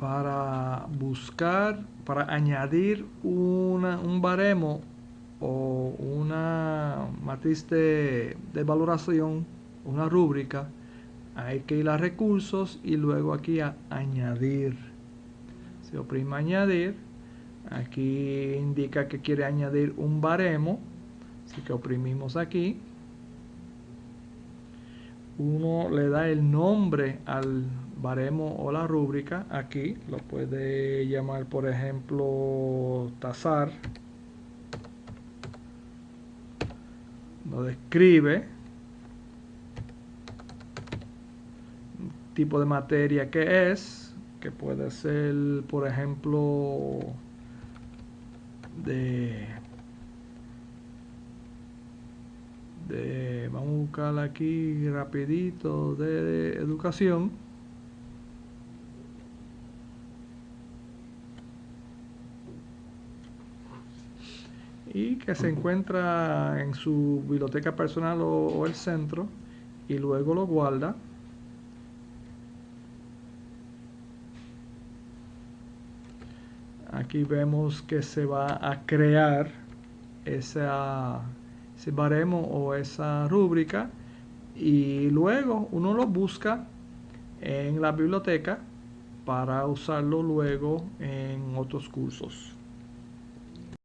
para buscar, para añadir un baremo o una matriz de, de valoración, una rúbrica, hay que ir a recursos y luego aquí a añadir. Se oprime añadir. Aquí indica que quiere añadir un baremo. Así que oprimimos aquí. Uno le da el nombre al baremo o la rúbrica. Aquí lo puede llamar, por ejemplo, tasar. Lo describe tipo de materia que es, que puede ser, por ejemplo, de, de vamos a buscar aquí rapidito de educación y que se encuentra en su biblioteca personal o el centro y luego lo guarda aquí vemos que se va a crear esa, ese baremo o esa rúbrica y luego uno lo busca en la biblioteca para usarlo luego en otros cursos.